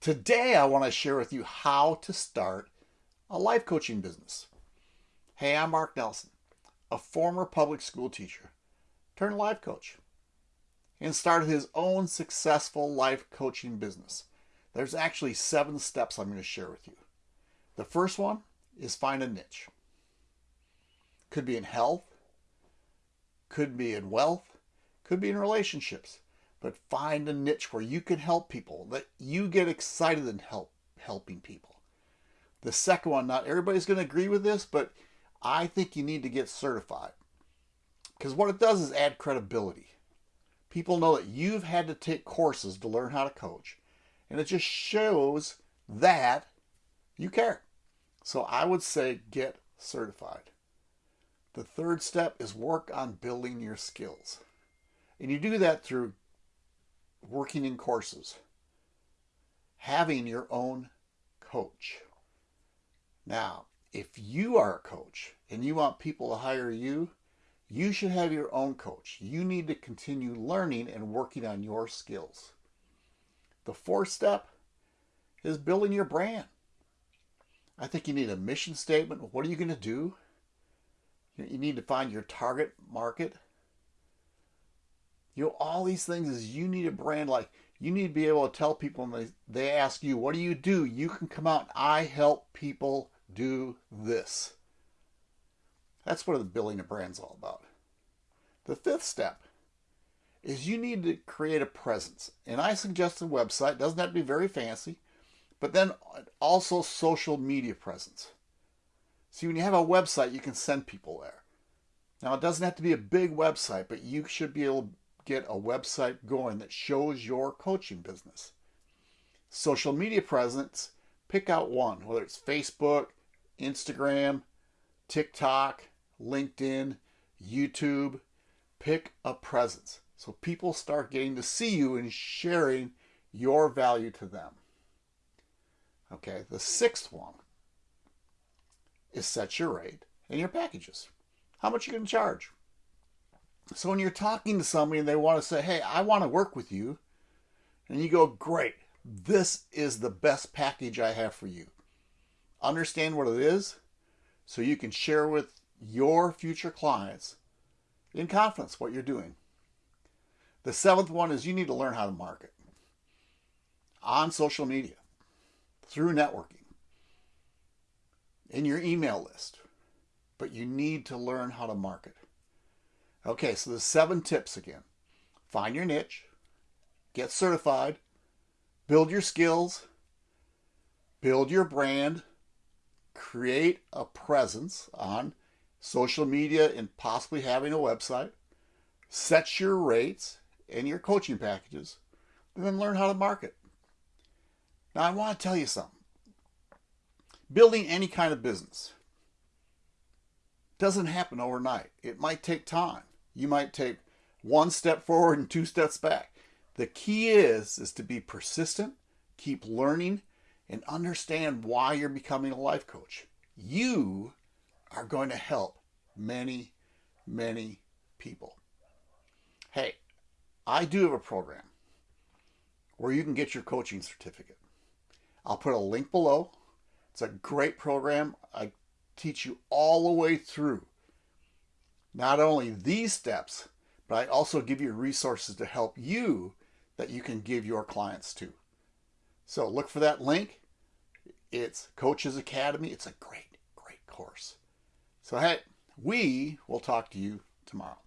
Today, I want to share with you how to start a life coaching business. Hey, I'm Mark Nelson, a former public school teacher turned life coach, and started his own successful life coaching business. There's actually seven steps I'm going to share with you. The first one is find a niche. Could be in health, could be in wealth, could be in relationships but find a niche where you can help people, that you get excited in help helping people. The second one, not everybody's going to agree with this, but I think you need to get certified. Because what it does is add credibility. People know that you've had to take courses to learn how to coach. And it just shows that you care. So I would say get certified. The third step is work on building your skills. And you do that through working in courses, having your own coach. Now, if you are a coach and you want people to hire you, you should have your own coach. You need to continue learning and working on your skills. The fourth step is building your brand. I think you need a mission statement. What are you going to do? You need to find your target market you know, all these things is you need a brand like you need to be able to tell people when they, they ask you, what do you do? You can come out, I help people do this. That's what the building a brand's all about. The fifth step is you need to create a presence. And I suggest a website, doesn't have to be very fancy, but then also social media presence. See, when you have a website, you can send people there. Now, it doesn't have to be a big website, but you should be able get a website going that shows your coaching business. Social media presence, pick out one, whether it's Facebook, Instagram, TikTok, LinkedIn, YouTube. Pick a presence so people start getting to see you and sharing your value to them. Okay, the sixth one is set your rate and your packages. How much you to charge? So when you're talking to somebody and they want to say, hey, I want to work with you, and you go, great, this is the best package I have for you. Understand what it is so you can share with your future clients in confidence what you're doing. The seventh one is you need to learn how to market on social media, through networking, in your email list. But you need to learn how to market. Okay, so the seven tips again. Find your niche, get certified, build your skills, build your brand, create a presence on social media and possibly having a website, set your rates and your coaching packages, and then learn how to market. Now, I want to tell you something. Building any kind of business doesn't happen overnight. It might take time. You might take one step forward and two steps back. The key is is to be persistent, keep learning, and understand why you're becoming a life coach. You are going to help many, many people. Hey, I do have a program where you can get your coaching certificate. I'll put a link below. It's a great program. I teach you all the way through not only these steps, but I also give you resources to help you that you can give your clients to. So look for that link. It's Coaches Academy. It's a great, great course. So, hey, we will talk to you tomorrow.